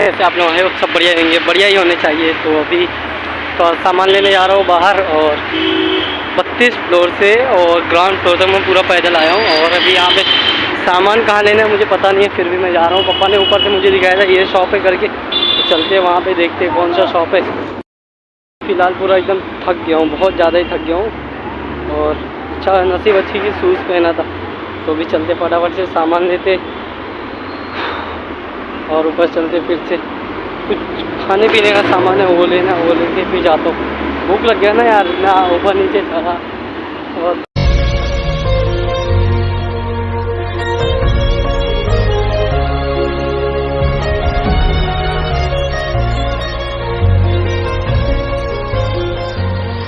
ऐसे आप लोग हैं सब बढ़िया रहेंगे बढ़िया ही होने चाहिए तो अभी तो सामान लेने जा रहा हूँ बाहर और बत्तीस फ्लोर से और ग्राउंड फ्लोर तक मैं पूरा पैदल आया हूँ और अभी यहाँ पे सामान कहाँ लेना है मुझे पता नहीं है, फिर भी मैं जा रहा हूँ पापा ने ऊपर से मुझे दिखाया था ये शॉप है करके तो चलते वहाँ पे देखते कौन सा शॉप है फ़िलहाल पूरा एकदम थक गया हूँ बहुत ज़्यादा ही थक गया हूँ और अच्छा नसीब अच्छी की शूज़ पहना था तो भी चलते फटाफट से सामान लेते और ऊपर चलते फिर से कुछ खाने पीने का सामान है, वो लेना, वो लेके फिर जाता हूँ। भूख लग गया ना यार, ना ऊपर नीचे चढ़ा और